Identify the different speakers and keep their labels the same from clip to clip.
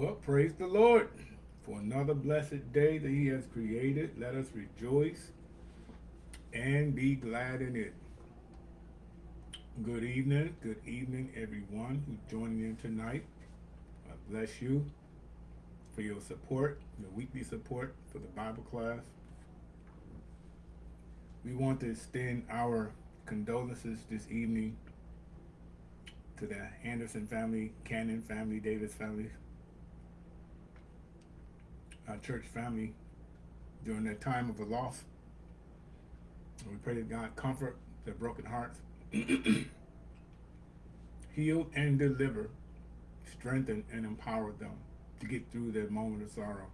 Speaker 1: Well, praise the Lord for another blessed day that he has created. Let us rejoice and be glad in it. Good evening. Good evening, everyone who's joining in tonight. God bless you for your support, your weekly support for the Bible class. We want to extend our condolences this evening to the Anderson family, Cannon family, Davis family, our church family during that time of a loss. We pray that God comfort their broken hearts, heal and deliver, strengthen and empower them to get through that moment of sorrow.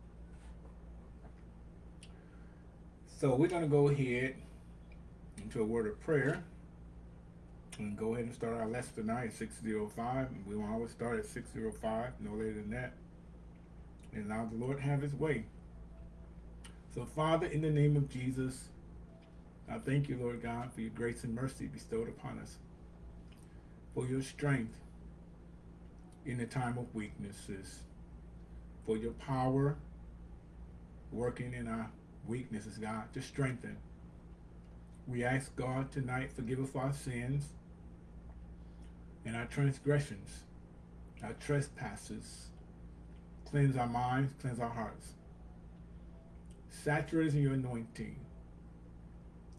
Speaker 1: So we're going to go ahead into a word of prayer and go ahead and start our lesson tonight at 605. We will always start at 605, no later than that and allow the Lord have his way. So Father, in the name of Jesus, I thank you, Lord God, for your grace and mercy bestowed upon us, for your strength in the time of weaknesses, for your power working in our weaknesses, God, to strengthen. We ask God tonight, forgive us for our sins and our transgressions, our trespasses, Cleanse our minds, cleanse our hearts. Saturate us in your anointing.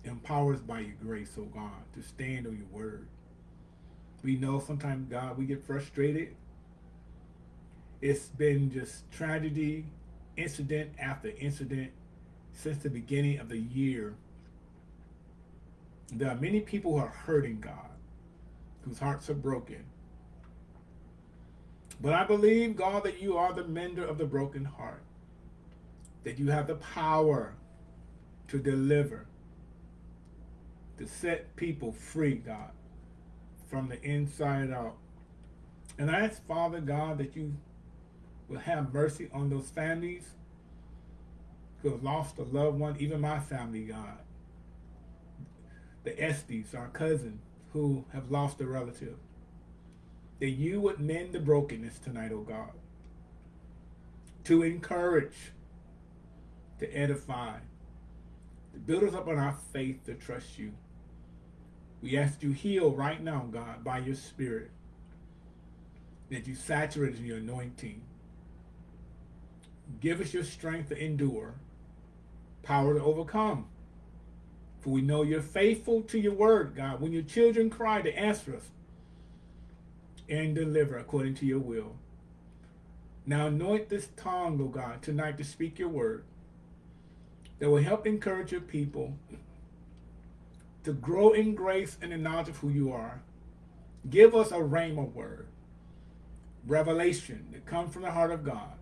Speaker 1: Empower us by your grace, oh God, to stand on your word. We know sometimes, God, we get frustrated. It's been just tragedy, incident after incident since the beginning of the year. There are many people who are hurting God, whose hearts are broken. But I believe, God, that you are the mender of the broken heart, that you have the power to deliver, to set people free, God, from the inside out. And I ask, Father God, that you will have mercy on those families who have lost a loved one, even my family, God. The Estes, our cousin, who have lost a relative that you would mend the brokenness tonight, O oh God, to encourage, to edify, to build us up on our faith to trust you. We ask you heal right now, God, by your spirit, that you saturate in your anointing. Give us your strength to endure, power to overcome. For we know you're faithful to your word, God. When your children cry to answer us, and deliver according to your will. Now anoint this tongue, O God, tonight to speak your word that will help encourage your people to grow in grace and the knowledge of who you are. Give us a rhema word, revelation that comes from the heart of God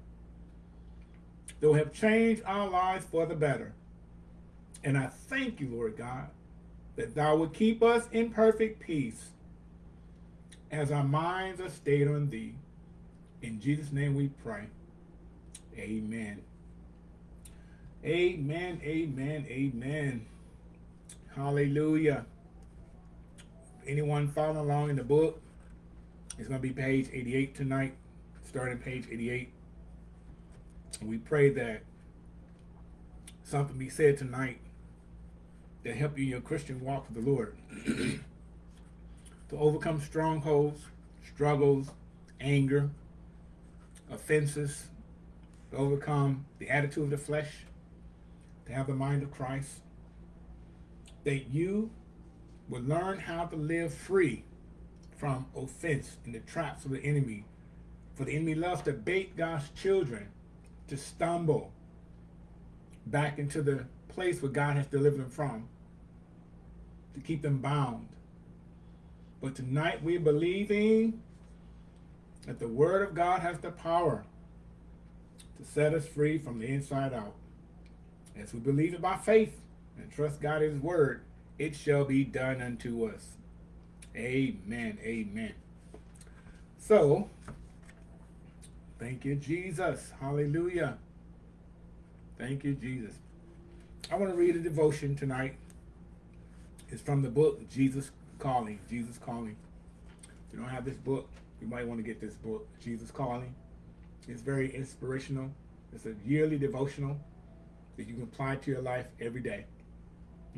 Speaker 1: that will have changed our lives for the better. And I thank you, Lord God, that thou would keep us in perfect peace as our minds are stayed on thee. In Jesus' name we pray. Amen. Amen, amen, amen. Hallelujah. Anyone following along in the book, it's going to be page 88 tonight, starting page 88. And we pray that something be said tonight that help you in your Christian walk with the Lord. to overcome strongholds, struggles, anger, offenses, to overcome the attitude of the flesh, to have the mind of Christ, that you will learn how to live free from offense and the traps of the enemy For the enemy loves to bait God's children to stumble back into the place where God has delivered them from, to keep them bound. But tonight we're believing that the Word of God has the power to set us free from the inside out. As we believe it by faith and trust God His Word, it shall be done unto us. Amen. Amen. So, thank you, Jesus. Hallelujah. Thank you, Jesus. I want to read a devotion tonight. It's from the book Jesus Calling. Jesus Calling. If you don't have this book, you might want to get this book, Jesus Calling. It's very inspirational. It's a yearly devotional that you can apply to your life every day.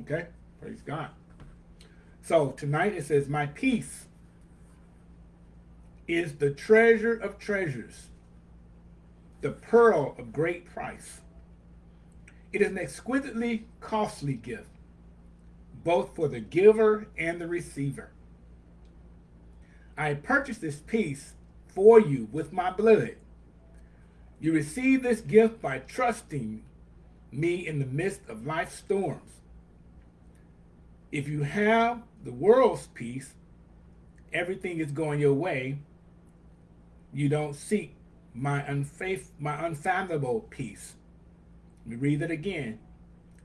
Speaker 1: Okay? Praise God. So tonight it says, My peace is the treasure of treasures, the pearl of great price. It is an exquisitely costly gift, both for the giver and the receiver. I purchased this peace for you with my blood. You receive this gift by trusting me in the midst of life's storms. If you have the world's peace, everything is going your way. You don't seek my unfaith, my unfathomable peace. Let me read that again.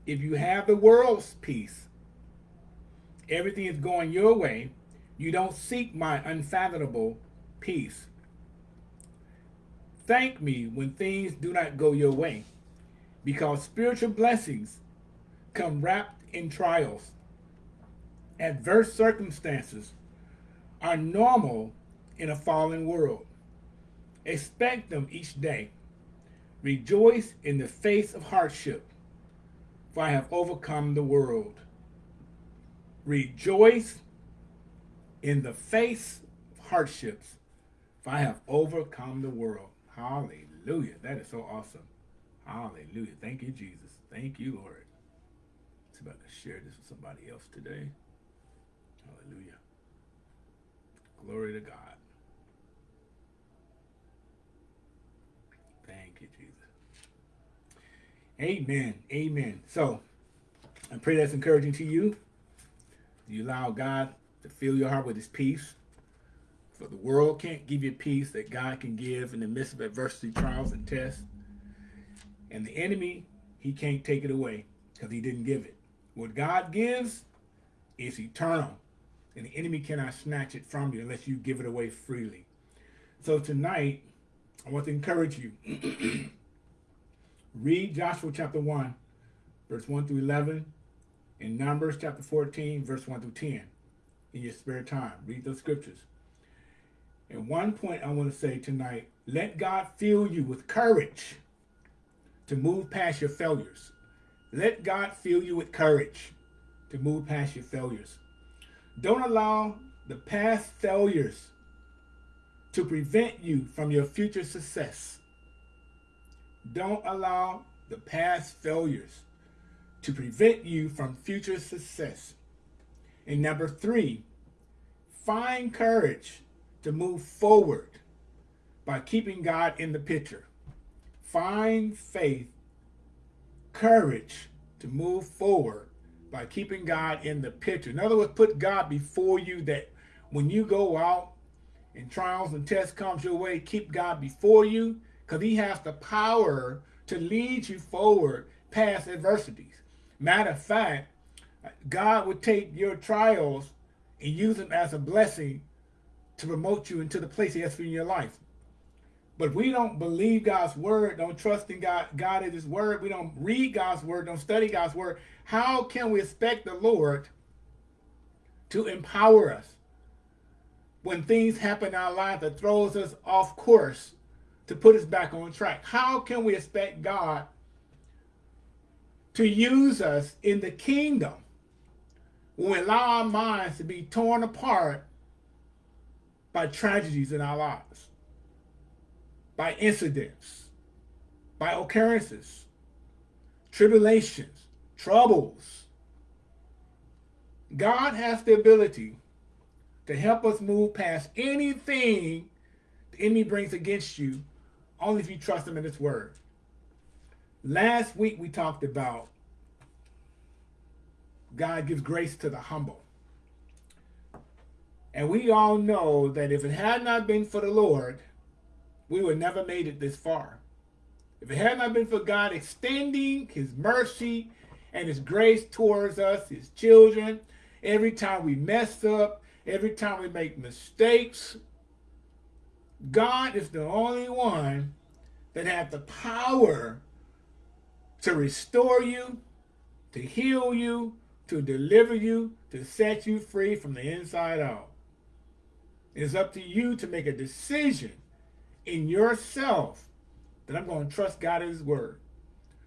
Speaker 1: If you have the world's peace, everything is going your way. You don't seek my unfathomable peace. Thank me when things do not go your way, because spiritual blessings come wrapped in trials adverse circumstances are normal in a fallen world. Expect them each day. Rejoice in the face of hardship, for I have overcome the world. Rejoice in the face of hardships, for I have overcome the world. Hallelujah. That is so awesome. Hallelujah. Thank you, Jesus. Thank you, Lord. It's about to share this with somebody else today. Hallelujah. Glory to God. Thank you, Jesus. Amen. Amen. So, I pray that's encouraging to you. You allow God to fill your heart with his peace. For the world can't give you peace that God can give in the midst of adversity, trials, and tests. And the enemy, he can't take it away because he didn't give it. What God gives is eternal and the enemy cannot snatch it from you unless you give it away freely. So tonight, I want to encourage you. Read Joshua chapter 1, verse 1 through 11, and Numbers chapter 14, verse 1 through 10 in your spare time. Read those scriptures. And one point I want to say tonight, let God fill you with courage to move past your failures. Let God fill you with courage to move past your failures. Don't allow the past failures to prevent you from your future success. Don't allow the past failures to prevent you from future success. And number three, find courage to move forward by keeping God in the picture. Find faith, courage to move forward by keeping God in the picture. In other words, put God before you that when you go out and trials and tests comes your way, keep God before you because he has the power to lead you forward past adversities. Matter of fact, God would take your trials and use them as a blessing to promote you into the place he has for in your life. But we don't believe God's word, don't trust in God, God in his word. We don't read God's word, don't study God's word. How can we expect the Lord to empower us when things happen in our life that throws us off course to put us back on track? How can we expect God to use us in the kingdom when we allow our minds to be torn apart by tragedies in our lives? by incidents, by occurrences, tribulations, troubles. God has the ability to help us move past anything the enemy brings against you only if you trust him in his word. Last week we talked about God gives grace to the humble. And we all know that if it had not been for the Lord, we would never made it this far. If it had not been for God extending his mercy and his grace towards us, his children, every time we mess up, every time we make mistakes, God is the only one that has the power to restore you, to heal you, to deliver you, to set you free from the inside out. It's up to you to make a decision in yourself that I'm going to trust God in his word.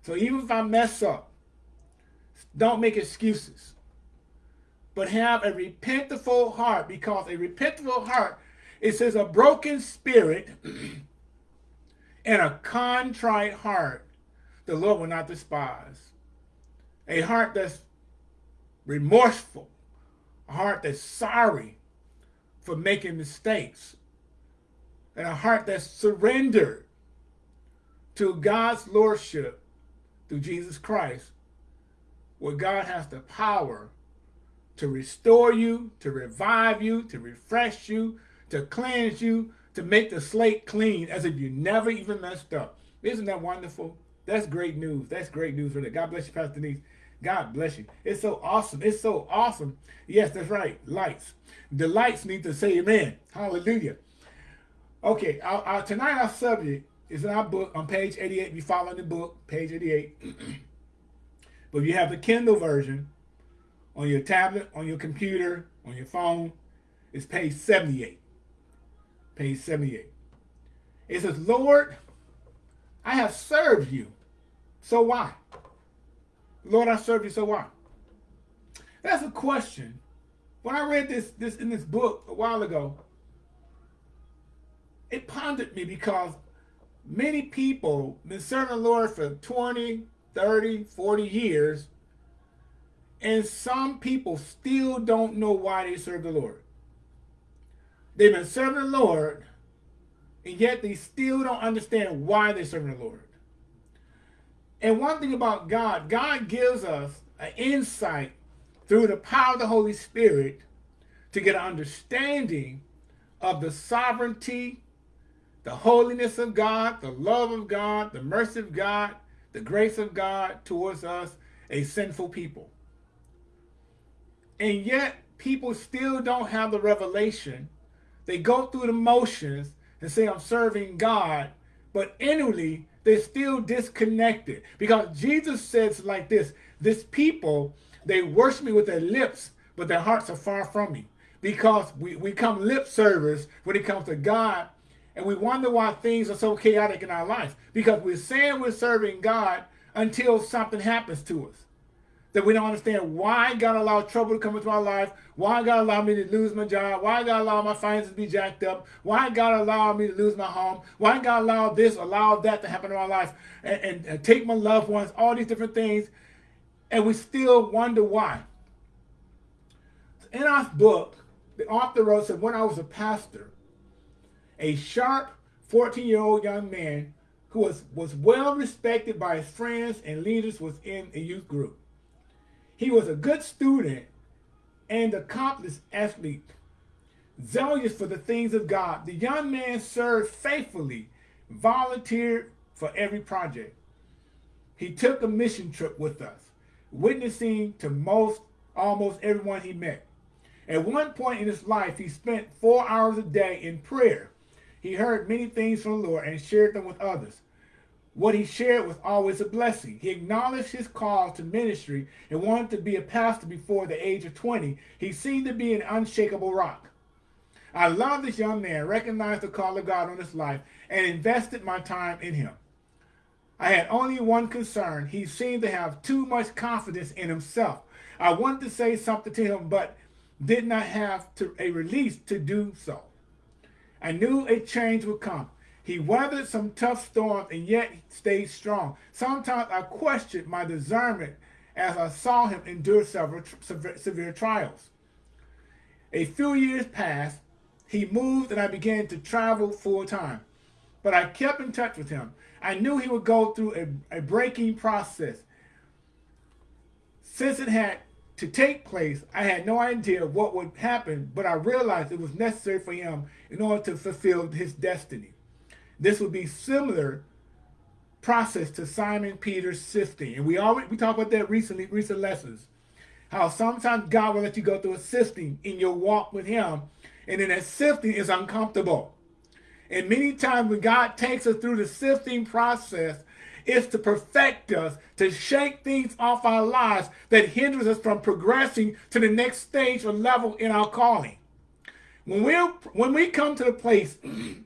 Speaker 1: So even if I mess up, don't make excuses, but have a repentful heart because a repentful heart, it says a broken spirit and a contrite heart, the Lord will not despise. A heart that's remorseful, a heart that's sorry for making mistakes, and a heart that's surrendered to God's lordship through Jesus Christ, where God has the power to restore you, to revive you, to refresh you, to cleanse you, to make the slate clean as if you never even messed up. Isn't that wonderful? That's great news. That's great news for that. God bless you, Pastor Denise. God bless you. It's so awesome. It's so awesome. Yes, that's right. Lights. The lights need to say amen. Hallelujah. Okay, our, our, tonight our subject is in our book on page 88. If you follow the book, page 88. but if you have the Kindle version on your tablet, on your computer, on your phone, it's page 78. Page 78. It says, Lord, I have served you. So why? Lord, I serve you, so why? That's a question. When I read this, this in this book a while ago, it pondered me because many people been serving the Lord for 20, 30, 40 years, and some people still don't know why they serve the Lord. They've been serving the Lord, and yet they still don't understand why they're serving the Lord. And one thing about God, God gives us an insight through the power of the Holy Spirit to get an understanding of the sovereignty, the holiness of God, the love of God, the mercy of God, the grace of God towards us, a sinful people. And yet, people still don't have the revelation. They go through the motions and say, I'm serving God, but inwardly, they're still disconnected. Because Jesus says like this, this people, they worship me with their lips, but their hearts are far from me. Because we, we come lip service when it comes to God and we wonder why things are so chaotic in our life because we're saying we're serving God until something happens to us that we don't understand why God allowed trouble to come into my life, why God allowed me to lose my job, why God allowed my finances to be jacked up, why God allowed me to lose my home, why God allowed this, allowed that to happen in my life, and, and, and take my loved ones, all these different things, and we still wonder why. In our book, the author wrote, said, when I was a pastor, a sharp 14-year-old young man who was, was well respected by his friends and leaders was in a youth group. He was a good student and accomplished athlete, zealous for the things of God. The young man served faithfully, volunteered for every project. He took a mission trip with us, witnessing to most, almost everyone he met. At one point in his life, he spent four hours a day in prayer. He heard many things from the Lord and shared them with others. What he shared was always a blessing. He acknowledged his call to ministry and wanted to be a pastor before the age of 20. He seemed to be an unshakable rock. I love this young man, recognized the call of God on his life, and invested my time in him. I had only one concern. He seemed to have too much confidence in himself. I wanted to say something to him, but did not have to, a release to do so. I knew a change would come. He weathered some tough storms and yet stayed strong. Sometimes I questioned my discernment as I saw him endure several severe trials. A few years passed he moved and I began to travel full time. But I kept in touch with him. I knew he would go through a, a breaking process. Since it had to take place, I had no idea what would happen, but I realized it was necessary for him in order to fulfill his destiny. This would be similar process to Simon Peter's sifting. And we already we talked about that recently, recent lessons. How sometimes God will let you go through a sifting in your walk with him. And then that sifting is uncomfortable. And many times when God takes us through the sifting process, it's to perfect us, to shake things off our lives that hinders us from progressing to the next stage or level in our calling. When we when we come to the place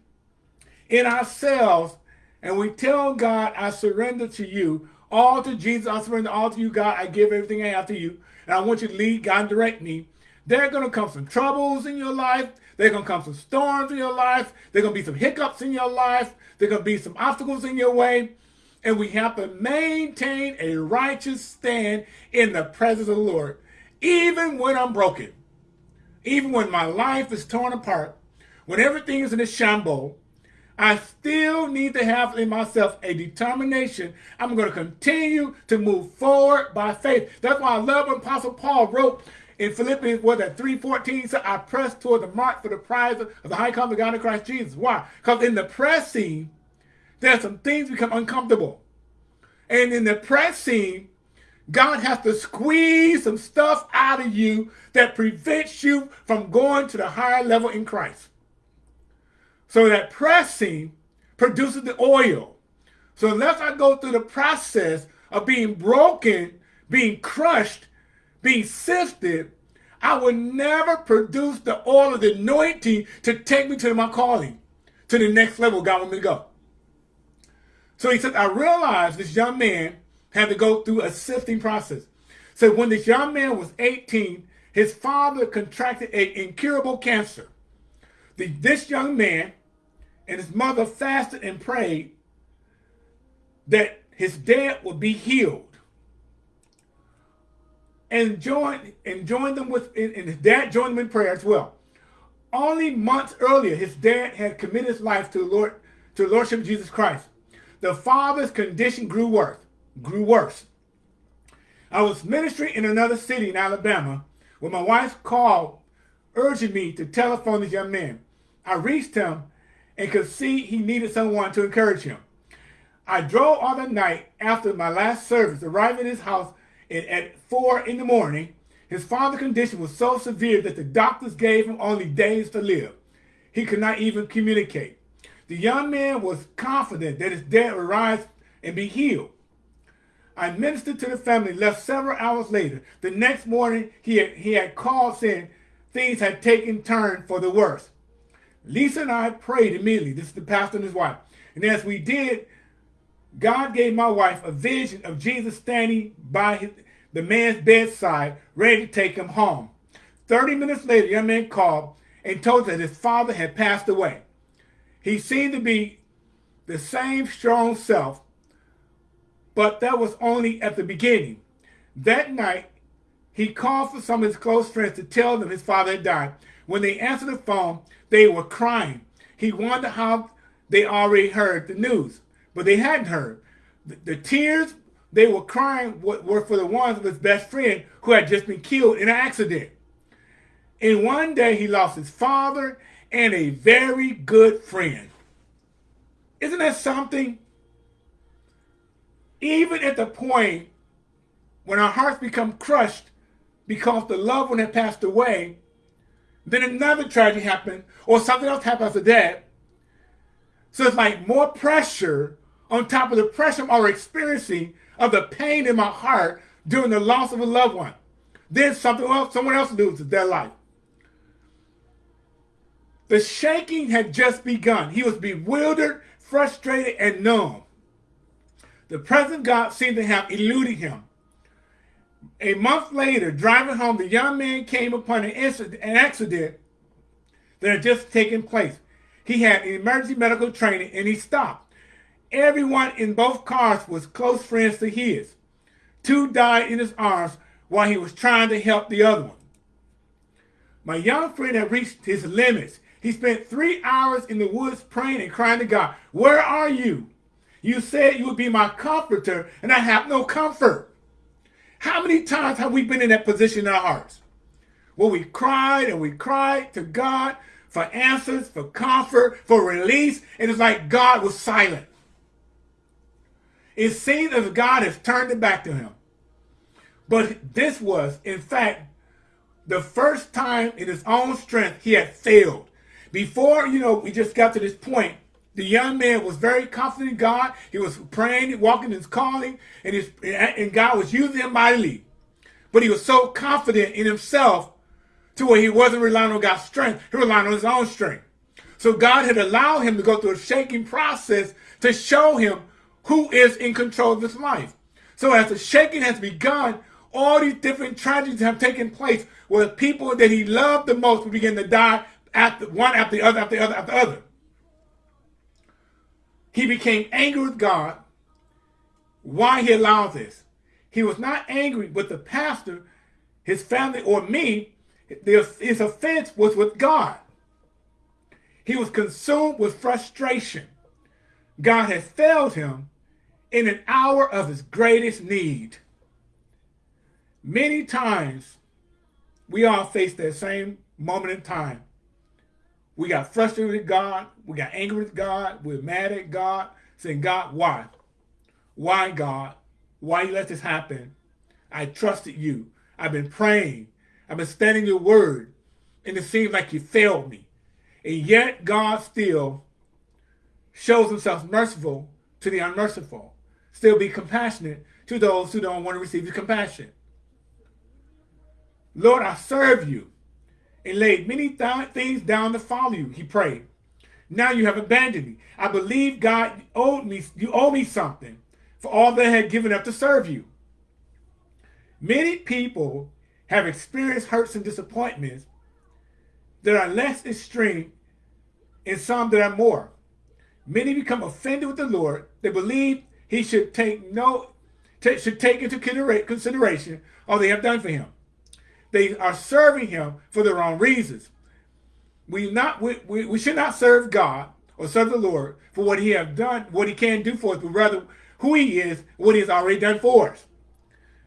Speaker 1: in ourselves and we tell God, I surrender to you, all to Jesus, I surrender all to you, God, I give everything I have to you, and I want you to lead, God, direct me. There going to come some troubles in your life. There going to come some storms in your life. There going to be some hiccups in your life. There going to be some obstacles in your way. And we have to maintain a righteous stand in the presence of the Lord, even when I'm broken, even when my life is torn apart, when everything is in a shambles, I still need to have in myself a determination. I'm going to continue to move forward by faith. That's why I love what Apostle Paul wrote in Philippians, what that 3.14 said, I press toward the mark for the prize of the high calling of God in Christ Jesus. Why? Because in the pressing, there's some things become uncomfortable. And in the pressing, God has to squeeze some stuff out of you that prevents you from going to the higher level in Christ. So that pressing produces the oil. So unless I go through the process of being broken, being crushed, being sifted, I will never produce the oil of the anointing to take me to my calling, to the next level God wants me to go. So he said, I realized this young man had to go through a sifting process. So when this young man was 18, his father contracted an incurable cancer. The, this young man and his mother fasted and prayed that his dad would be healed. And joined and joined them with and his dad joined them in prayer as well. Only months earlier, his dad had committed his life to the Lord to the Lordship of Jesus Christ. The father's condition grew worse, grew worse. I was ministering in another city in Alabama when my wife called urging me to telephone this young man. I reached him and could see he needed someone to encourage him. I drove all the night after my last service, arriving at his house at 4 in the morning. His father's condition was so severe that the doctors gave him only days to live. He could not even communicate. The young man was confident that his dad would rise and be healed. I ministered to the family, left several hours later. The next morning, he had, he had called saying things had taken turn for the worse. Lisa and I prayed immediately. This is the pastor and his wife. And as we did, God gave my wife a vision of Jesus standing by his, the man's bedside, ready to take him home. 30 minutes later, the young man called and told that his father had passed away. He seemed to be the same strong self, but that was only at the beginning. That night, he called for some of his close friends to tell them his father had died. When they answered the phone, they were crying. He wondered how they already heard the news, but they hadn't heard. The, the tears they were crying were for the ones of his best friend who had just been killed in an accident. In one day, he lost his father and a very good friend. Isn't that something? Even at the point when our hearts become crushed because the loved one had passed away, then another tragedy happened, or something else happened after that. So it's like more pressure on top of the pressure I'm already experiencing of the pain in my heart during the loss of a loved one. Then something else, someone else loses their life. The shaking had just begun. He was bewildered, frustrated, and numb. The present God seemed to have eluded him. A month later, driving home, the young man came upon an, incident, an accident that had just taken place. He had emergency medical training and he stopped. Everyone in both cars was close friends to his. Two died in his arms while he was trying to help the other one. My young friend had reached his limits. He spent three hours in the woods praying and crying to God, Where are you? You said you would be my comforter, and I have no comfort. How many times have we been in that position in our hearts? Where we cried and we cried to God for answers, for comfort, for release, and it's like God was silent. It seems as God has turned it back to him. But this was, in fact, the first time in his own strength he had failed. Before, you know, we just got to this point, the young man was very confident in God. He was praying, walking his calling, and, his, and God was using him mightily. But he was so confident in himself to where he wasn't relying on God's strength. He relied on his own strength. So God had allowed him to go through a shaking process to show him who is in control of his life. So as the shaking has begun, all these different tragedies have taken place where people that he loved the most will begin to die after one after the other, after the other, after the other. He became angry with God. Why he allowed this? He was not angry with the pastor, his family, or me. His offense was with God. He was consumed with frustration. God had failed him in an hour of his greatest need. Many times, we all face that same moment in time we got frustrated with God. We got angry with God. We're mad at God, saying, God, why? Why, God? Why you let this happen? I trusted you. I've been praying. I've been standing your word. And it seems like you failed me. And yet God still shows himself merciful to the unmerciful. Still be compassionate to those who don't want to receive his compassion. Lord, I serve you and laid many th things down to follow you, he prayed. Now you have abandoned me. I believe God owed me, you owe me something for all that I had given up to serve you. Many people have experienced hurts and disappointments that are less extreme and some that are more. Many become offended with the Lord. They believe he should take no should take into consideration all they have done for him. They are serving him for the wrong reasons. We not we, we, we should not serve God or serve the Lord for what he has done, what he can do for us, but rather who he is, what he has already done for us.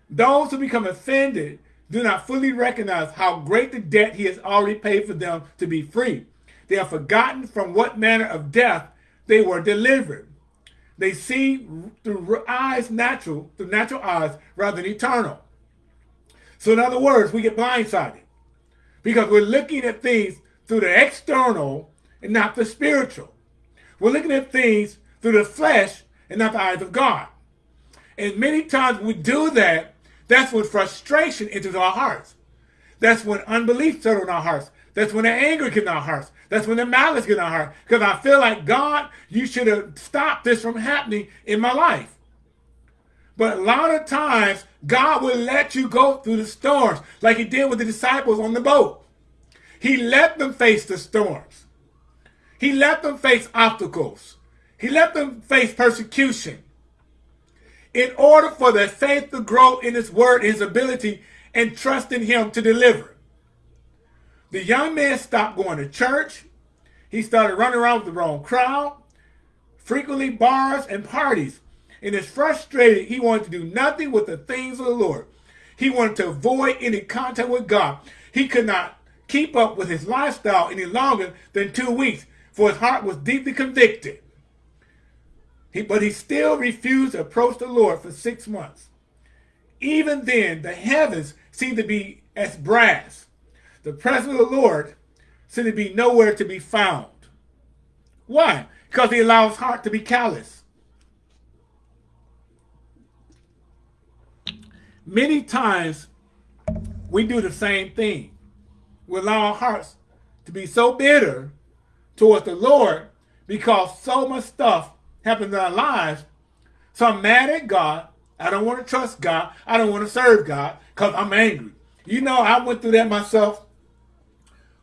Speaker 1: Those who become offended do not fully recognize how great the debt he has already paid for them to be free. They have forgotten from what manner of death they were delivered. They see through eyes natural, through natural eyes, rather than eternal. So in other words, we get blindsided because we're looking at things through the external and not the spiritual. We're looking at things through the flesh and not the eyes of God. And many times we do that, that's when frustration enters our hearts. That's when unbelief settles in our hearts. That's when the anger gets in our hearts. That's when the malice gets in our heart. Because I feel like, God, you should have stopped this from happening in my life. But a lot of times, God will let you go through the storms like he did with the disciples on the boat. He let them face the storms. He let them face obstacles. He let them face persecution. In order for their faith to grow in his word, his ability, and trust in him to deliver. The young man stopped going to church. He started running around with the wrong crowd, frequently bars and parties and is frustrated. He wanted to do nothing with the things of the Lord. He wanted to avoid any contact with God. He could not keep up with his lifestyle any longer than two weeks, for his heart was deeply convicted. He, but he still refused to approach the Lord for six months. Even then, the heavens seemed to be as brass. The presence of the Lord seemed to be nowhere to be found. Why? Because he allowed his heart to be callous. Many times we do the same thing. We allow our hearts to be so bitter towards the Lord because so much stuff happens in our lives. So I'm mad at God. I don't want to trust God. I don't want to serve God because I'm angry. You know, I went through that myself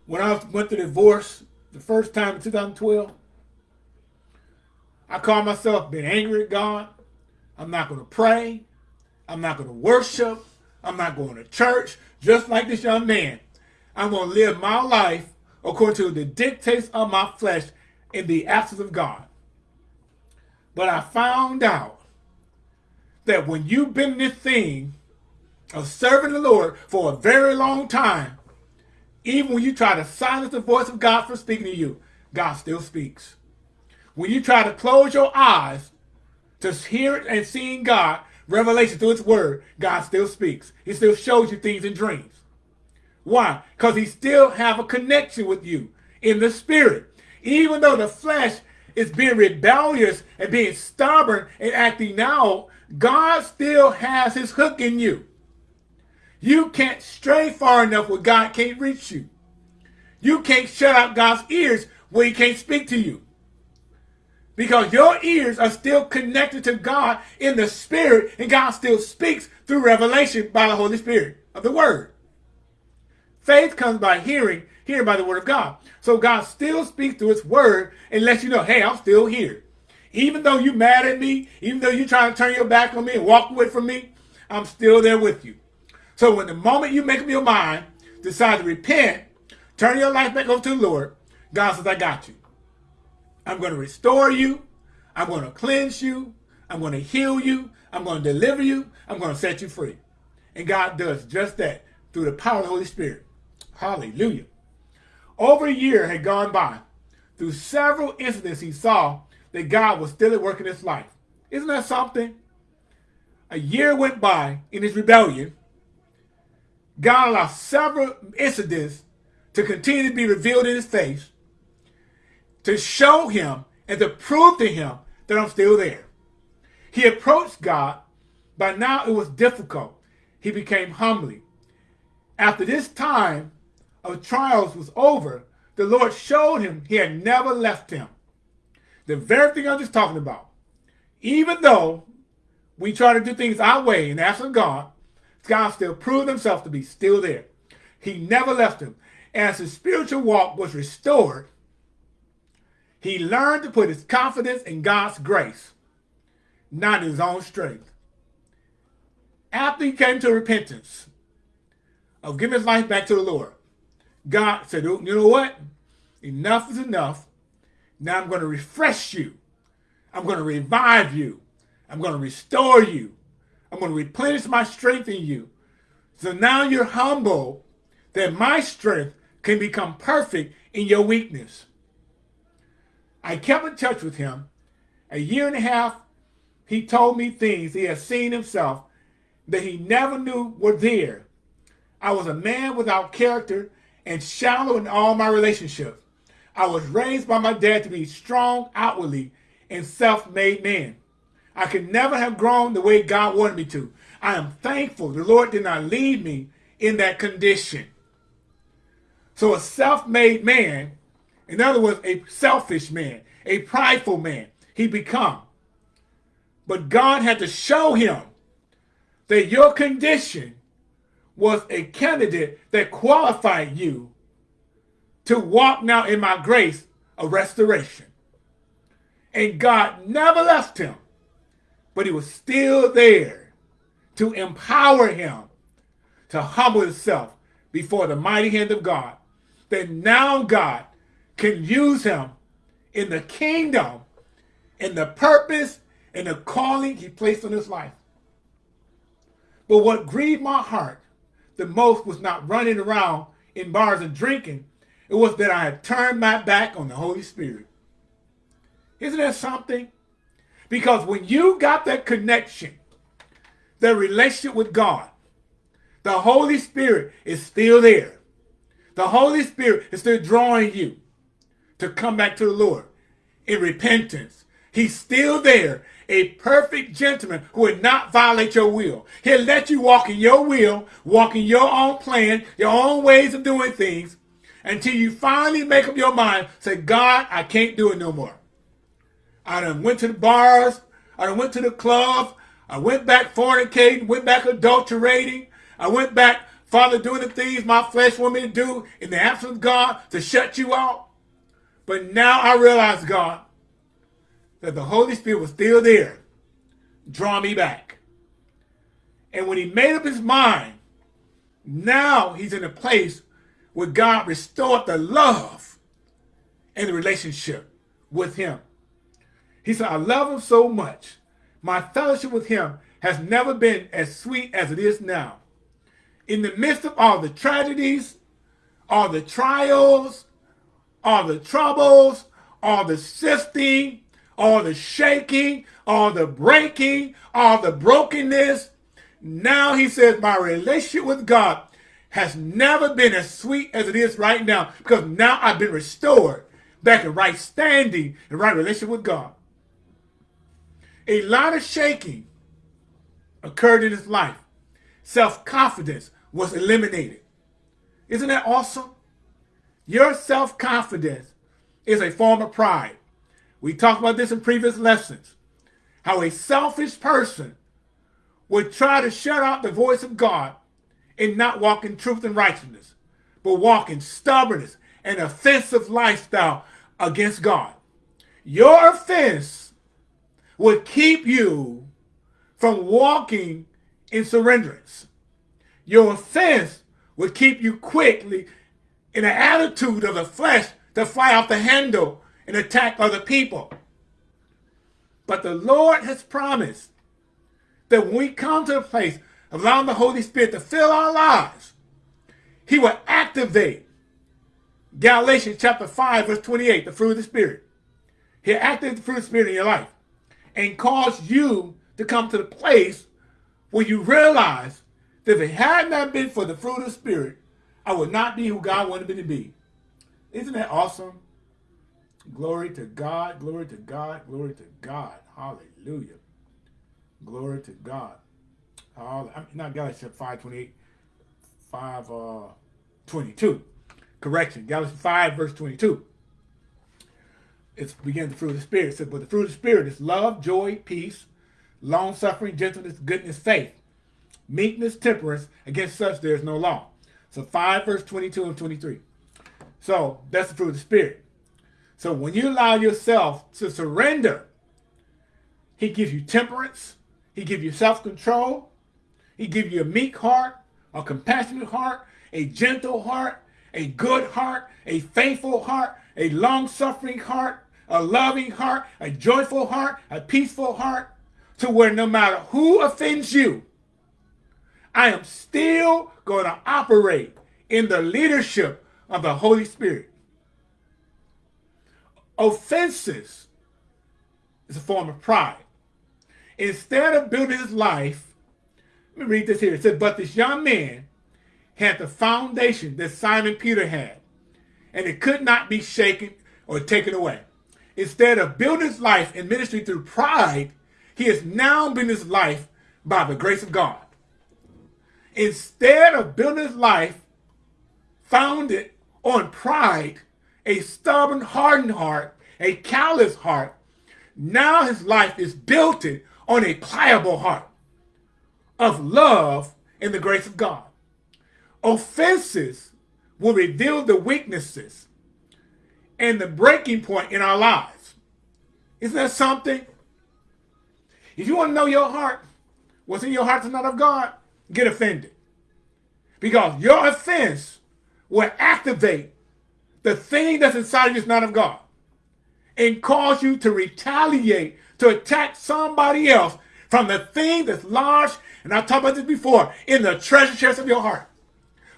Speaker 1: when I went through divorce the first time in 2012. I called myself being angry at God. I'm not going to pray. I'm not going to worship. I'm not going to church, just like this young man. I'm going to live my life according to the dictates of my flesh in the absence of God. But I found out that when you've been this thing of serving the Lord for a very long time, even when you try to silence the voice of God from speaking to you, God still speaks. When you try to close your eyes to hear and seeing God, revelation through his word, God still speaks. He still shows you things in dreams. Why? Because he still have a connection with you in the spirit. Even though the flesh is being rebellious and being stubborn and acting out, God still has his hook in you. You can't stray far enough where God can't reach you. You can't shut out God's ears where he can't speak to you. Because your ears are still connected to God in the spirit and God still speaks through revelation by the Holy Spirit of the word. Faith comes by hearing, hearing by the word of God. So God still speaks through his word and lets you know, hey, I'm still here. Even though you're mad at me, even though you're trying to turn your back on me and walk away from me, I'm still there with you. So when the moment you make up your mind, decide to repent, turn your life back over to the Lord, God says, I got you. I'm going to restore you. I'm going to cleanse you. I'm going to heal you. I'm going to deliver you. I'm going to set you free. And God does just that through the power of the Holy Spirit. Hallelujah. Over a year had gone by. Through several incidents, he saw that God was still at work in his life. Isn't that something? A year went by in his rebellion. God allowed several incidents to continue to be revealed in his face to show him and to prove to him that I'm still there. He approached God. By now it was difficult. He became humbly. After this time, of trials was over, the Lord showed him he had never left him. The very thing I'm just talking about. Even though we try to do things our way and ask of God, God still proved himself to be still there. He never left him. As his spiritual walk was restored, he learned to put his confidence in God's grace, not his own strength. After he came to repentance of giving his life back to the Lord, God said, oh, you know what? Enough is enough. Now I'm going to refresh you. I'm going to revive you. I'm going to restore you. I'm going to replenish my strength in you. So now you're humble that my strength can become perfect in your weakness. I kept in touch with him. A year and a half, he told me things he had seen himself that he never knew were there. I was a man without character and shallow in all my relationships. I was raised by my dad to be strong outwardly and self-made man. I could never have grown the way God wanted me to. I am thankful the Lord did not leave me in that condition. So a self-made man, in other words, a selfish man, a prideful man, he become. But God had to show him that your condition was a candidate that qualified you to walk now in my grace of restoration. And God never left him, but he was still there to empower him to humble himself before the mighty hand of God. That now God can use him in the kingdom and the purpose and the calling he placed on his life. But what grieved my heart the most was not running around in bars and drinking. It was that I had turned my back on the Holy Spirit. Isn't that something? Because when you got that connection, the relationship with God, the Holy Spirit is still there. The Holy Spirit is still drawing you to come back to the Lord in repentance. He's still there a perfect gentleman who would not violate your will. He'll let you walk in your will, walk in your own plan, your own ways of doing things, until you finally make up your mind, say, God, I can't do it no more. I done went to the bars, I done went to the club, I went back fornicating, went back adulterating, I went back, Father, doing the things my flesh want me to do in the absence of God to shut you out. But now I realize, God, that the Holy Spirit was still there, draw me back. And when he made up his mind, now he's in a place where God restored the love and the relationship with him. He said, I love him so much. My fellowship with him has never been as sweet as it is now. In the midst of all the tragedies, all the trials, all the troubles, all the sifting, all the shaking, all the breaking, all the brokenness. Now he says, my relationship with God has never been as sweet as it is right now because now I've been restored back in right standing and right relationship with God. A lot of shaking occurred in his life. Self-confidence was eliminated. Isn't that awesome? Your self-confidence is a form of pride. We talked about this in previous lessons. How a selfish person would try to shut out the voice of God and not walk in truth and righteousness, but walk in stubbornness and offensive lifestyle against God. Your offense would keep you from walking in surrenderance. Your offense would keep you quickly in the attitude of the flesh to fly off the handle and attack other people. But the Lord has promised that when we come to a place allowing the Holy Spirit to fill our lives, he will activate Galatians chapter 5, verse 28, the fruit of the Spirit. He'll activate the fruit of the Spirit in your life and cause you to come to the place where you realize that if it had not been for the fruit of the Spirit, I would not be who God wanted me to be. Isn't that awesome? Glory to God, glory to God, glory to God. Hallelujah. Glory to God. Hallelujah. I'm not Galatians 5, 28, 5, uh, 22. Correction, Galatians 5, verse 22. It's begin the fruit of the Spirit. It says, but the fruit of the Spirit is love, joy, peace, long-suffering, gentleness, goodness, faith, meekness, temperance. Against such there is no law. So 5 verse 22 and 23. So that's the fruit of the Spirit. So when you allow yourself to surrender, he gives you temperance. He gives you self-control. He gives you a meek heart, a compassionate heart, a gentle heart, a good heart, a faithful heart, a long-suffering heart, a loving heart, a joyful heart, a peaceful heart, to where no matter who offends you, I am still going to operate in the leadership of the Holy Spirit. Offenses is a form of pride. Instead of building his life, let me read this here. It says, but this young man had the foundation that Simon Peter had, and it could not be shaken or taken away. Instead of building his life and ministry through pride, he has now been his life by the grace of God. Instead of building his life founded on pride, a stubborn, hardened heart, a callous heart, now his life is built on a pliable heart of love and the grace of God. Offenses will reveal the weaknesses and the breaking point in our lives. Isn't that something? If you want to know your heart, what's in your heart is not of God, get offended. Because your offense will activate the thing that's inside of you is not of God and cause you to retaliate, to attack somebody else from the thing that's large, and I've talked about this before, in the treasure chest of your heart.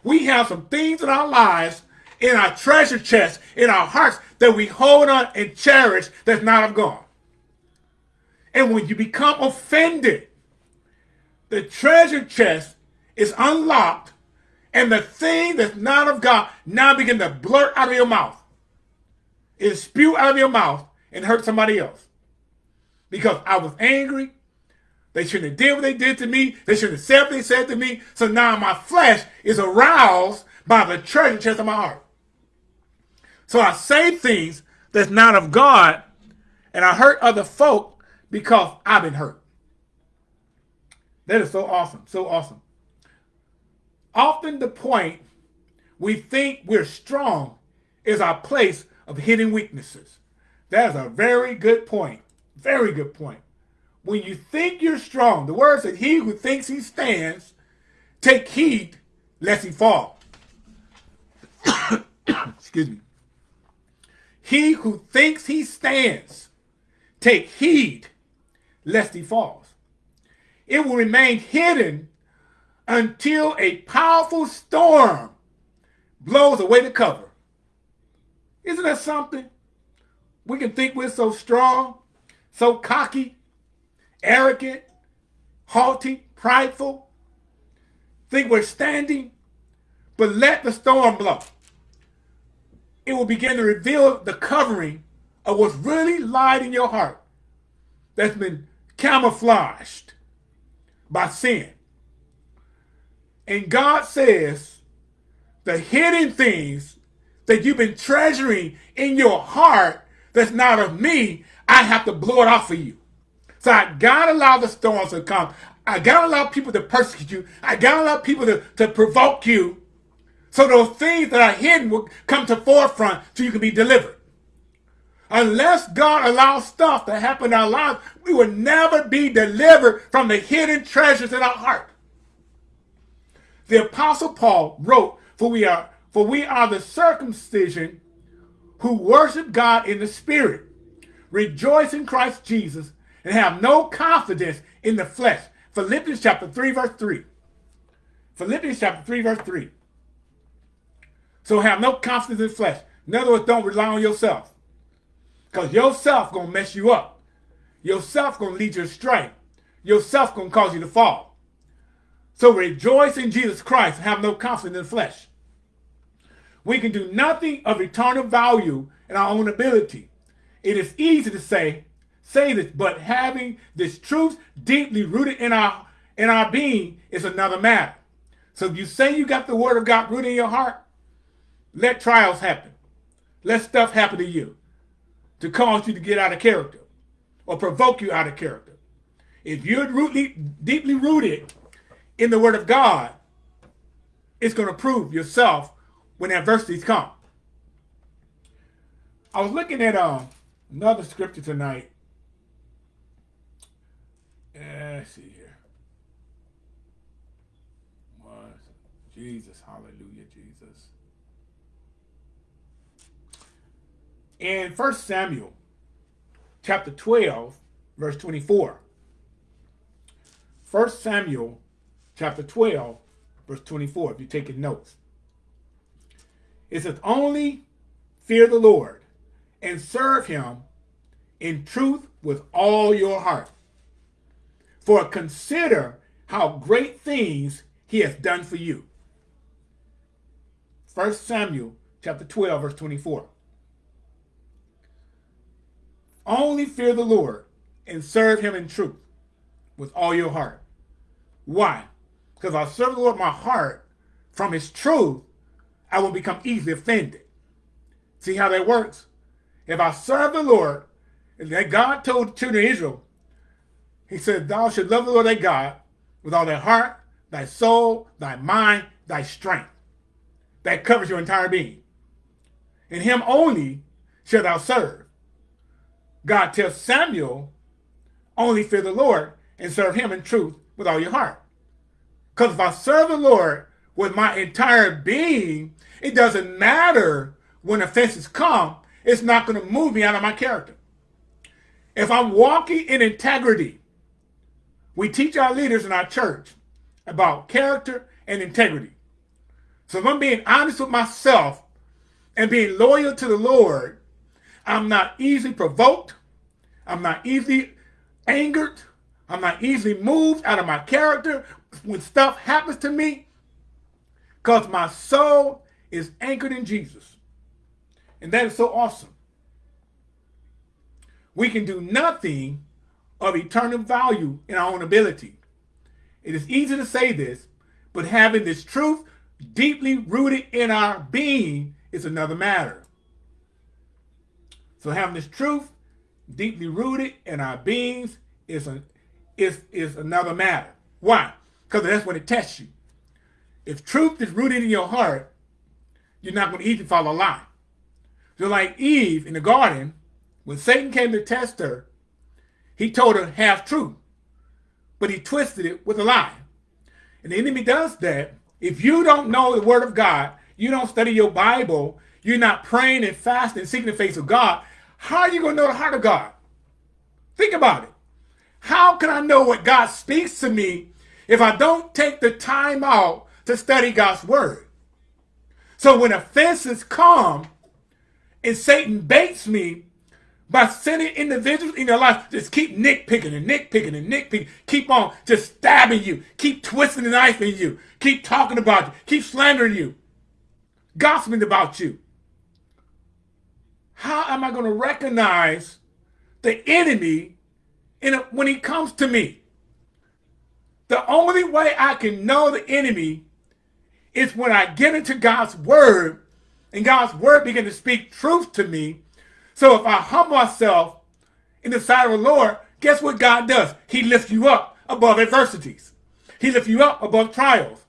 Speaker 1: We have some things in our lives, in our treasure chest, in our hearts, that we hold on and cherish that's not of God. And when you become offended, the treasure chest is unlocked and the thing that's not of God now begin to blurt out of your mouth. It spew out of your mouth and hurt somebody else. Because I was angry. They shouldn't have did what they did to me. They shouldn't have said what they said to me. So now my flesh is aroused by the treasure chest of my heart. So I say things that's not of God and I hurt other folk because I've been hurt. That is so awesome. So awesome often the point we think we're strong is our place of hidden weaknesses. That is a very good point. Very good point. When you think you're strong, the word said, he who thinks he stands, take heed lest he fall. excuse me. He who thinks he stands, take heed lest he falls. It will remain hidden until a powerful storm blows away the cover. Isn't that something? We can think we're so strong, so cocky, arrogant, haughty, prideful, think we're standing, but let the storm blow. It will begin to reveal the covering of what's really lied in your heart that's been camouflaged by sin. And God says the hidden things that you've been treasuring in your heart that's not of me, I have to blow it off of you. So I gotta allow the storms to come. I gotta allow people to persecute you. I gotta allow people to, to provoke you. So those things that are hidden will come to forefront so you can be delivered. Unless God allows stuff to happen in our lives, we will never be delivered from the hidden treasures in our heart. The apostle Paul wrote, for we are, for we are the circumcision who worship God in the spirit, rejoice in Christ Jesus, and have no confidence in the flesh. Philippians chapter 3, verse 3. Philippians chapter 3, verse 3. So have no confidence in flesh. In other words, don't rely on yourself. Because yourself going to mess you up. Yourself going to lead you astray. Yourself going to cause you to fall. So rejoice in Jesus Christ and have no confidence in the flesh. We can do nothing of eternal value in our own ability. It is easy to say, say this, but having this truth deeply rooted in our in our being is another matter. So if you say you got the word of God rooted in your heart, let trials happen. Let stuff happen to you to cause you to get out of character or provoke you out of character. If you're rootly, deeply rooted in the word of God, it's going to prove yourself when adversities come. I was looking at uh, another scripture tonight. Let's see here. Jesus, hallelujah, Jesus. In 1 Samuel chapter 12, verse 24. 1 Samuel chapter 12, verse 24, if you're taking notes. It says, only fear the Lord and serve him in truth with all your heart. For consider how great things he has done for you. 1 Samuel chapter 12, verse 24. Only fear the Lord and serve him in truth with all your heart. Why? Because I serve the Lord my heart from his truth, I will become easily offended. See how that works? If I serve the Lord, and that God told of Israel, he said, thou should love the Lord thy God with all thy heart, thy soul, thy mind, thy strength. That covers your entire being. In him only shall thou serve. God tells Samuel, only fear the Lord and serve him in truth with all your heart. Because if I serve the Lord with my entire being, it doesn't matter when offenses come, it's not going to move me out of my character. If I'm walking in integrity, we teach our leaders in our church about character and integrity. So if I'm being honest with myself and being loyal to the Lord, I'm not easily provoked. I'm not easily angered. I'm not easily moved out of my character when stuff happens to me because my soul is anchored in Jesus. And that is so awesome. We can do nothing of eternal value in our own ability. It is easy to say this, but having this truth deeply rooted in our being is another matter. So having this truth deeply rooted in our beings is, a, is, is another matter. Why? Because that's when it tests you. If truth is rooted in your heart, you're not going to easily follow a lie. So like Eve in the garden, when Satan came to test her, he told her half truth, but he twisted it with a lie. And the enemy does that. If you don't know the word of God, you don't study your Bible, you're not praying and fasting, seeking the face of God, how are you going to know the heart of God? Think about it. How can I know what God speaks to me if I don't take the time out to study God's word? So when offenses come and Satan baits me by sending individuals in your life, just keep nitpicking and nitpicking and nitpicking, keep on just stabbing you, keep twisting the knife in you, keep talking about you, keep slandering you, gossiping about you. How am I going to recognize the enemy in a, when he comes to me? The only way I can know the enemy is when I get into God's word and God's word begin to speak truth to me. So if I humble myself in the sight of the Lord, guess what God does? He lifts you up above adversities. He lifts you up above trials.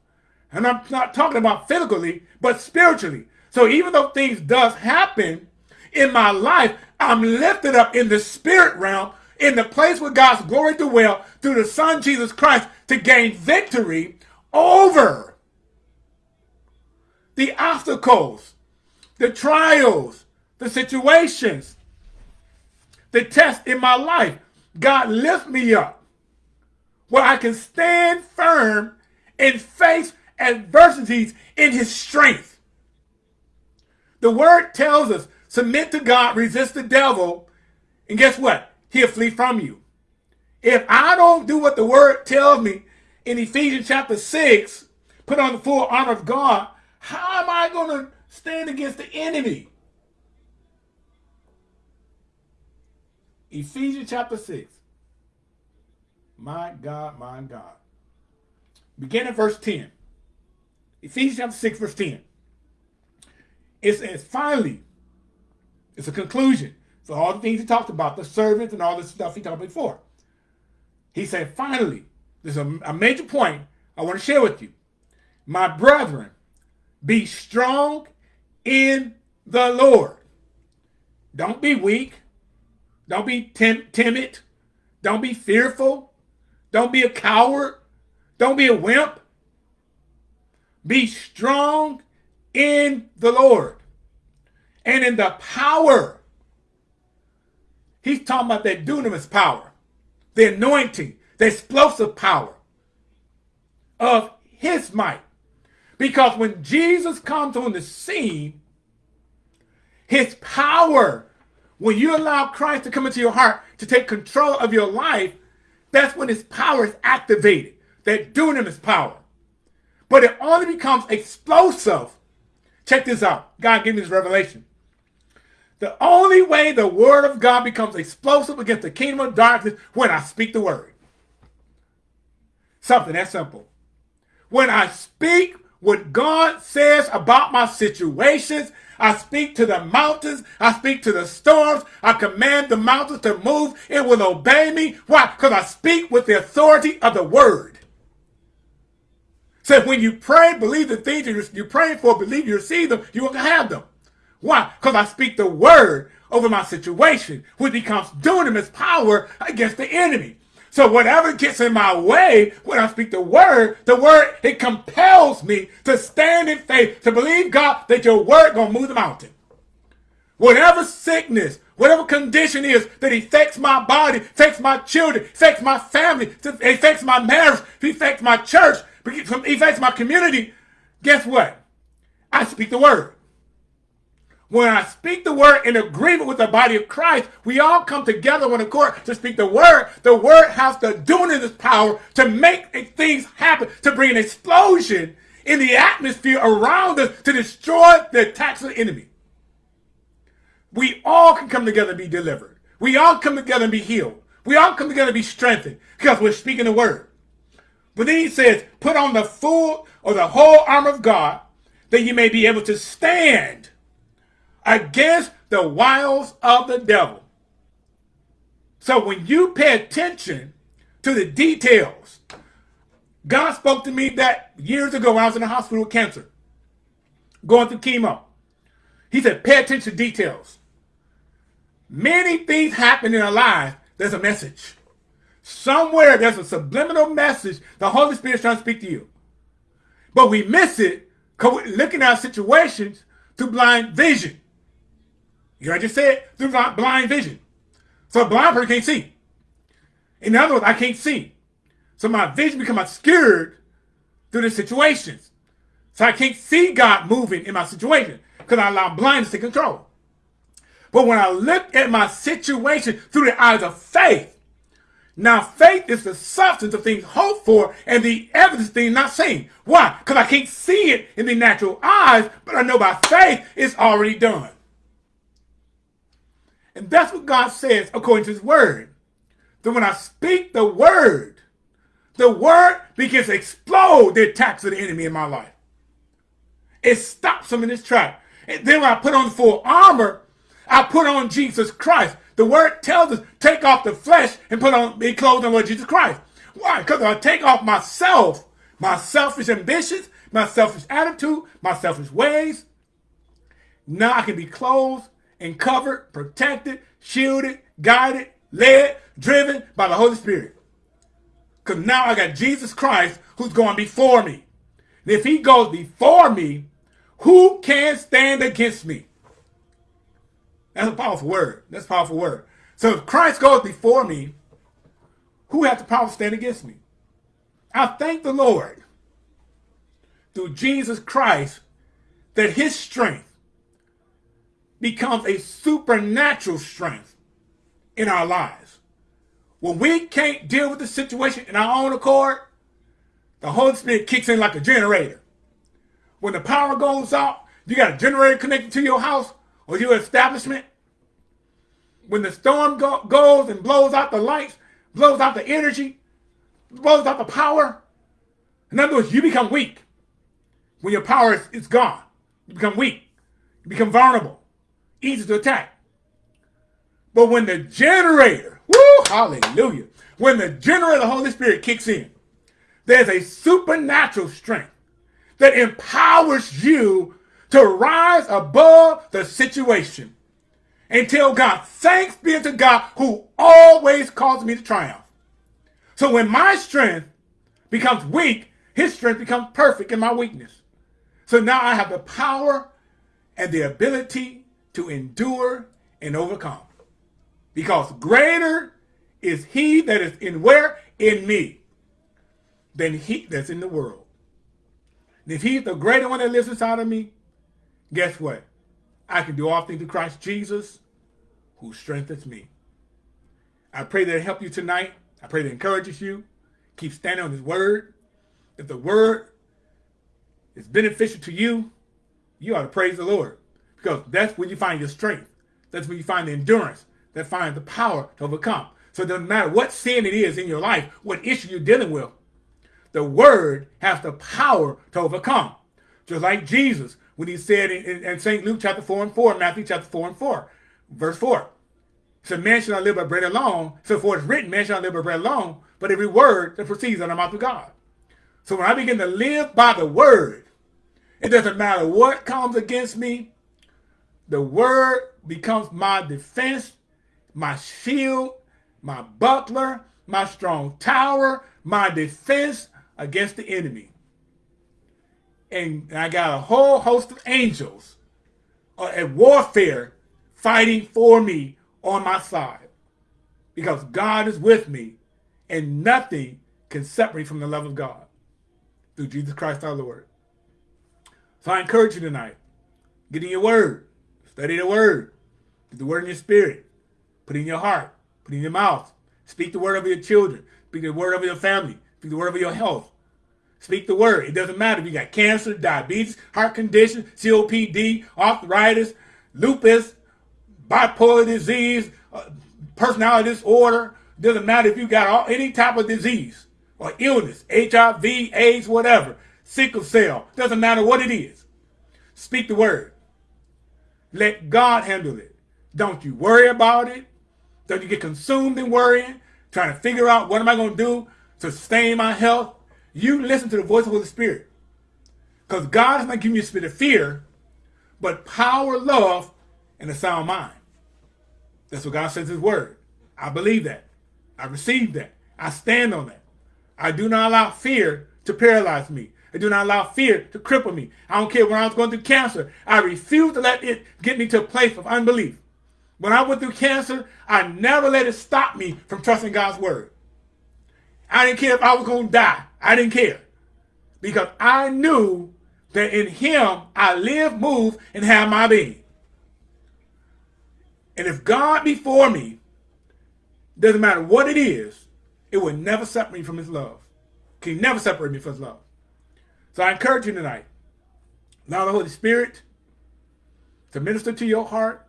Speaker 1: And I'm not talking about physically, but spiritually. So even though things does happen in my life, I'm lifted up in the spirit realm, in the place where God's glory dwell through the Son Jesus Christ to gain victory over the obstacles, the trials, the situations, the tests in my life. God lift me up where I can stand firm in faith and face adversities in his strength. The word tells us, submit to God, resist the devil, and guess what? He'll flee from you. If I don't do what the word tells me in Ephesians chapter 6, put on the full armor of God, how am I going to stand against the enemy? Ephesians chapter 6. My God, my God. Begin at verse 10. Ephesians chapter 6, verse 10. It says, finally, it's a conclusion for all the things he talked about, the servants and all this stuff he talked before. He said, finally, there's a, a major point I want to share with you. My brethren, be strong in the Lord. Don't be weak. Don't be tim timid. Don't be fearful. Don't be a coward. Don't be a wimp. Be strong in the Lord and in the power. He's talking about that dunamis power, the anointing, the explosive power of his might. Because when Jesus comes on the scene, his power, when you allow Christ to come into your heart to take control of your life, that's when his power is activated, that dunamis power. But it only becomes explosive. Check this out. God gave me this revelation. The only way the word of God becomes explosive against the kingdom of darkness when I speak the word. Something that simple. When I speak what God says about my situations. I speak to the mountains. I speak to the storms. I command the mountains to move. It will obey me. Why? Because I speak with the authority of the word. So when you pray, believe the things you're praying for, believe you receive them, you will have them. Why? Because I speak the word over my situation, which becomes dunamis power against the enemy. So whatever gets in my way when I speak the word, the word, it compels me to stand in faith, to believe God that your word gonna move the mountain. Whatever sickness, whatever condition is that affects my body, affects my children, affects my family, affects my marriage, affects my church, affects my community, guess what? I speak the word when I speak the word in agreement with the body of Christ, we all come together on accord to speak the word. The word has the dunamis power to make things happen, to bring an explosion in the atmosphere around us to destroy the attacks of the enemy. We all can come together and be delivered. We all come together and be healed. We all come together and be strengthened because we're speaking the word. But then he says, put on the full or the whole armor of God that you may be able to stand against the wiles of the devil. So when you pay attention to the details, God spoke to me that years ago when I was in the hospital with cancer, going through chemo. He said, pay attention to details. Many things happen in our lives. There's a message. Somewhere there's a subliminal message the Holy Spirit's trying to speak to you. But we miss it because we're looking at situations through blind vision. You know I just said? Through blind vision. So a blind person can't see. In other words, I can't see. So my vision become obscured through the situations. So I can't see God moving in my situation because I allow blindness to control. But when I look at my situation through the eyes of faith, now faith is the substance of things hoped for and the evidence of things not seen. Why? Because I can't see it in the natural eyes, but I know by faith it's already done. And that's what God says according to his word. That when I speak the word, the word begins to explode the attacks of the enemy in my life. It stops him in his track. And then when I put on full armor, I put on Jesus Christ. The word tells us, take off the flesh and put on, be clothed on Lord Jesus Christ. Why? Because I take off myself, my selfish ambitions, my selfish attitude, my selfish ways. Now I can be clothed and covered, protected, shielded, guided, led, driven by the Holy Spirit. Because now I got Jesus Christ who's going before me. And if he goes before me, who can stand against me? That's a powerful word. That's a powerful word. So if Christ goes before me, who has the power to stand against me? I thank the Lord through Jesus Christ that his strength becomes a supernatural strength in our lives. When we can't deal with the situation in our own accord, the Holy Spirit kicks in like a generator. When the power goes out, you got a generator connected to your house or your establishment. When the storm go goes and blows out the lights, blows out the energy, blows out the power, in other words, you become weak. When your power is, is gone, you become weak. You become vulnerable easy to attack. But when the generator, woo, hallelujah, when the generator of the Holy Spirit kicks in, there's a supernatural strength that empowers you to rise above the situation and tell God, thanks be to God who always causes me to triumph. So when my strength becomes weak, his strength becomes perfect in my weakness. So now I have the power and the ability to endure and overcome. Because greater is he that is in where? In me. Than he that's in the world. And if he's the greater one that lives inside of me, guess what? I can do all things through Christ Jesus who strengthens me. I pray that it help you tonight. I pray that it encourages you. Keep standing on his word. If the word is beneficial to you, you ought to praise the Lord. Because that's where you find your strength. That's where you find the endurance. That finds the power to overcome. So it doesn't matter what sin it is in your life, what issue you're dealing with. The word has the power to overcome. Just like Jesus, when he said in, in, in St. Luke chapter 4 and 4, Matthew chapter 4 and 4, verse 4. So man shall not live by bread alone. So for it's written, man shall not live by bread alone, but every word that proceeds out of the mouth of God. So when I begin to live by the word, it doesn't matter what comes against me, the word becomes my defense, my shield, my buckler, my strong tower, my defense against the enemy. And I got a whole host of angels at warfare fighting for me on my side. Because God is with me and nothing can separate from the love of God through Jesus Christ our Lord. So I encourage you tonight, get in your word. Study the word. Get the word in your spirit. Put it in your heart. Put it in your mouth. Speak the word over your children. Speak the word over your family. Speak the word over your health. Speak the word. It doesn't matter if you got cancer, diabetes, heart condition, COPD, arthritis, lupus, bipolar disease, uh, personality disorder. It doesn't matter if you got all, any type of disease or illness, HIV, AIDS, whatever, sickle cell. Doesn't matter what it is. Speak the word. Let God handle it. Don't you worry about it. Don't you get consumed in worrying, trying to figure out what am I going to do to sustain my health. You listen to the voice of the Holy Spirit. Because God is not giving you a spirit of fear, but power, love, and a sound mind. That's what God says in his word. I believe that. I receive that. I stand on that. I do not allow fear to paralyze me. I do not allow fear to cripple me. I don't care when I was going through cancer. I refuse to let it get me to a place of unbelief. When I went through cancer, I never let it stop me from trusting God's word. I didn't care if I was going to die. I didn't care. Because I knew that in him I live, move, and have my being. And if God be for me, doesn't matter what it is, it will never separate me from his love. Can never separate me from his love. So I encourage you tonight, allow the Holy Spirit to minister to your heart,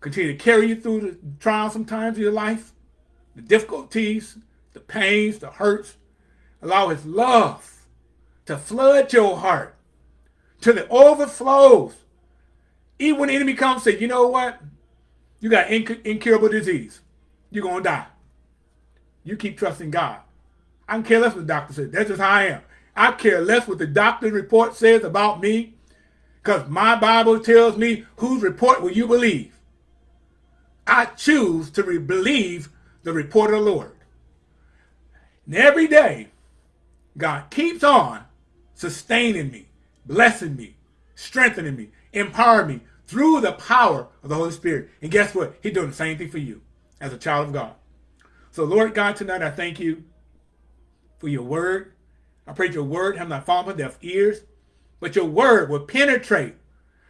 Speaker 1: continue to carry you through the trials sometimes of your life, the difficulties, the pains, the hurts. Allow his love to flood your heart till it overflows. Even when the enemy comes and say, you know what? You got inc incurable disease. You're going to die. You keep trusting God. I don't care less what the doctor says. That's just how I am. I care less what the doctor's report says about me because my Bible tells me whose report will you believe. I choose to believe the report of the Lord. And every day, God keeps on sustaining me, blessing me, strengthening me, empowering me through the power of the Holy Spirit. And guess what? He's doing the same thing for you as a child of God. So Lord God, tonight I thank you for your word. I pray your word have not fallen on deaf ears, but your word will penetrate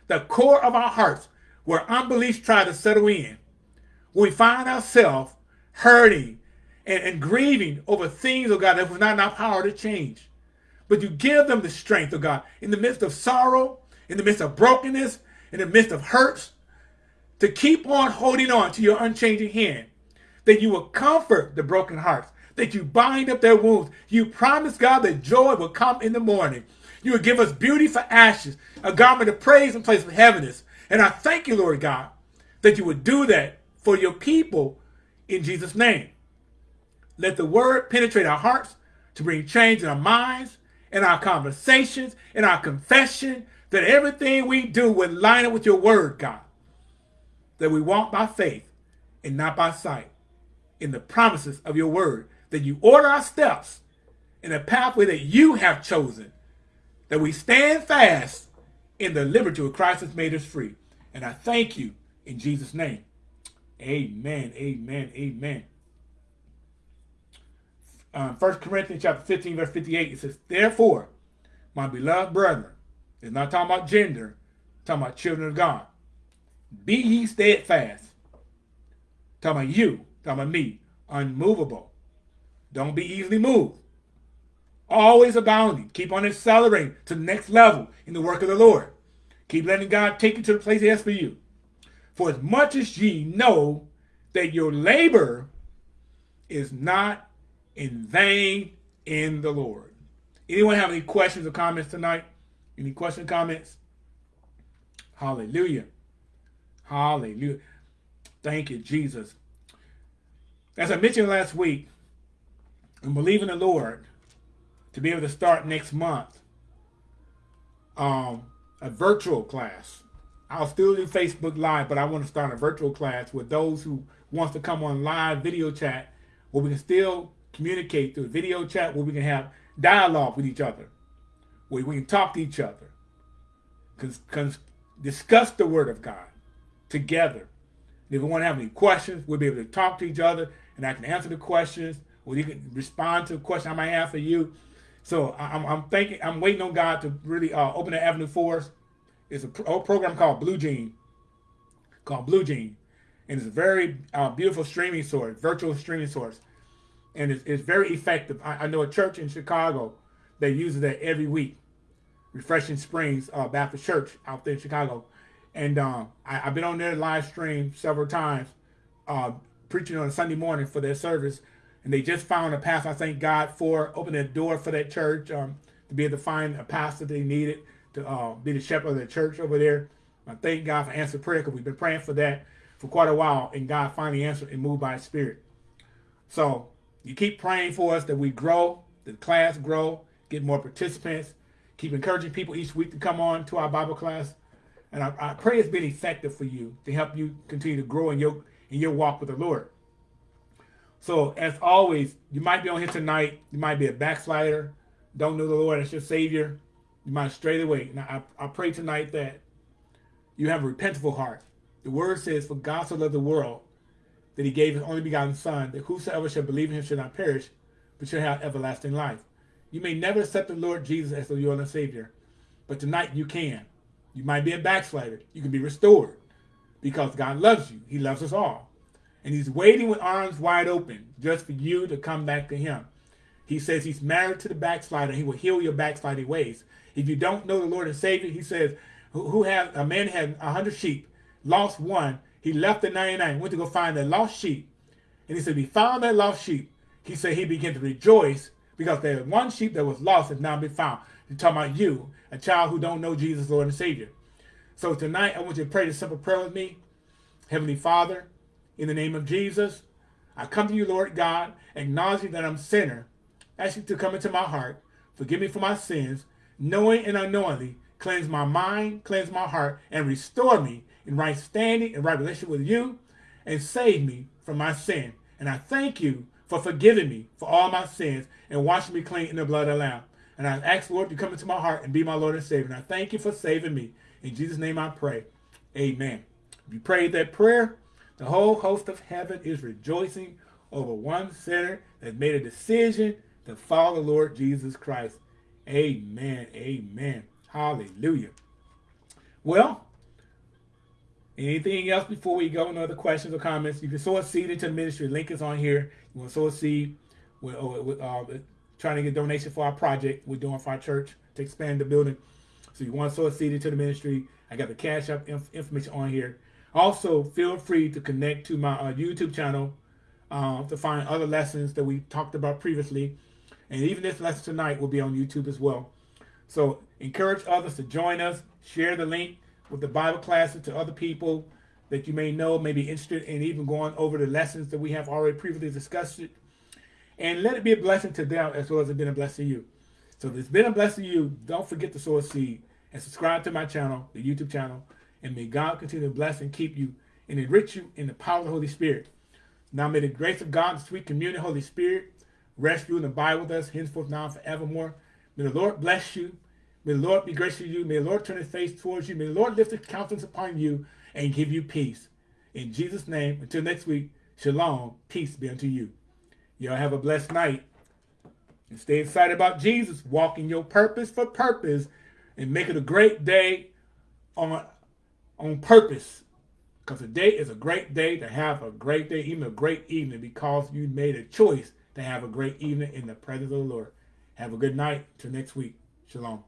Speaker 1: the core of our hearts where unbelief try to settle in. When we find ourselves hurting and, and grieving over things, oh God, that was not in our power to change. But you give them the strength, oh God, in the midst of sorrow, in the midst of brokenness, in the midst of hurts, to keep on holding on to your unchanging hand, that you will comfort the broken hearts, that you bind up their wounds. You promise, God, that joy will come in the morning. You will give us beauty for ashes, a garment of praise in place of heaviness. And I thank you, Lord God, that you would do that for your people in Jesus' name. Let the word penetrate our hearts to bring change in our minds, in our conversations, in our confession, that everything we do would line up with your word, God. That we walk by faith and not by sight in the promises of your word. That you order our steps in a pathway that you have chosen. That we stand fast in the liberty of Christ has made us free. And I thank you in Jesus' name. Amen, amen, amen um, 1 Corinthians chapter 15, verse 58, it says, Therefore, my beloved brethren, it's not talking about gender, talking about children of God. Be ye steadfast. Talking about you, talking about me, unmovable. Don't be easily moved. Always abounding. Keep on accelerating to the next level in the work of the Lord. Keep letting God take you to the place he has for you. For as much as ye know that your labor is not in vain in the Lord. Anyone have any questions or comments tonight? Any questions, comments? Hallelujah. Hallelujah. Thank you, Jesus. As I mentioned last week, I'm believing the Lord to be able to start next month um, a virtual class. I'll still do Facebook Live, but I want to start a virtual class with those who wants to come on live video chat where we can still communicate through video chat where we can have dialogue with each other, where we can talk to each other, discuss the word of God together. And if we want to have any questions, we'll be able to talk to each other and I can answer the questions or you can respond to a question I might have for you. So I'm, I'm thinking, I'm waiting on God to really uh, open the avenue for us. It's a, pro program called Blue Jean, called Blue Jean. And it's a very uh, beautiful streaming source, virtual streaming source and it's, it's very effective. I, I, know a church in Chicago that uses that every week, Refreshing Springs uh, Baptist Church out there in Chicago. And um, I, have been on their live stream several times, uh, preaching on a Sunday morning for their service. And they just found a pastor. I thank God for opening a door for that church um, to be able to find a pastor they needed to uh, be the shepherd of the church over there. I thank God for answered prayer because we've been praying for that for quite a while. And God finally answered and moved by his spirit. So you keep praying for us that we grow, the class grow, get more participants. Keep encouraging people each week to come on to our Bible class. And I, I pray it's been effective for you to help you continue to grow in your in your walk with the Lord. So as always, you might be on here tonight. You might be a backslider. don't know the Lord as your Savior, you might stray away. Now, I, I pray tonight that you have a repentful heart. The word says, For God so loved the world that he gave his only begotten Son, that whosoever shall believe in him shall not perish, but shall have everlasting life. You may never accept the Lord Jesus as the Lord and Savior, but tonight you can. You might be a backslider. You can be restored because God loves you. He loves us all. And he's waiting with arms wide open just for you to come back to him. He says he's married to the backslider. He will heal your backsliding ways. If you don't know the Lord and Savior, he says, who had a man had a hundred sheep, lost one. He left the 99, went to go find that lost sheep. And he said, he found that lost sheep. He said he began to rejoice because that one sheep that was lost has now been found. He's talking about you, a child who don't know Jesus, Lord and Savior. So tonight, I want you to pray this simple prayer with me. Heavenly Father, in the name of Jesus, I come to you, Lord God, acknowledging that I'm a sinner, ask you to come into my heart, forgive me for my sins, knowing and unknowingly, cleanse my mind, cleanse my heart, and restore me in right standing and right relationship with you, and save me from my sin. And I thank you for forgiving me for all my sins and washing me clean in the blood of the Lamb. And I ask, Lord, to come into my heart and be my Lord and Savior. And I thank you for saving me. In Jesus' name I pray. Amen. If you prayed that prayer, the whole host of heaven is rejoicing over one sinner that made a decision to follow the Lord Jesus Christ. Amen. Amen. Hallelujah. Well, anything else before we go? No other questions or comments? You can sow a seed into the ministry. Link is on here. You want to sow a seed. We're, uh, uh, trying to get donation for our project we're doing for our church to expand the building. So you want to sow a seed into the ministry. I got the Cash App inf information on here. Also, feel free to connect to my uh, YouTube channel uh, to find other lessons that we talked about previously. And even this lesson tonight will be on YouTube as well. So encourage others to join us. Share the link with the Bible classes to other people that you may know may be interested in even going over the lessons that we have already previously discussed. It. And let it be a blessing to them as well as it's been a blessing to you. So if it's been a blessing to you, don't forget to sow a seed and subscribe to my channel, the YouTube channel. And may God continue to bless and keep you and enrich you in the power of the Holy Spirit. Now may the grace of God, the sweet communion, Holy Spirit, rest you and abide with us henceforth now and forevermore. May the Lord bless you. May the Lord be gracious to you. May the Lord turn his face towards you. May the Lord lift his countenance upon you and give you peace. In Jesus' name, until next week, shalom, peace be unto you. Y'all have a blessed night. And stay excited about Jesus, walking your purpose for purpose, and make it a great day on on purpose. Because today is a great day to have a great day, even a great evening, because you made a choice to have a great evening in the presence of the Lord. Have a good night. Till next week. Shalom.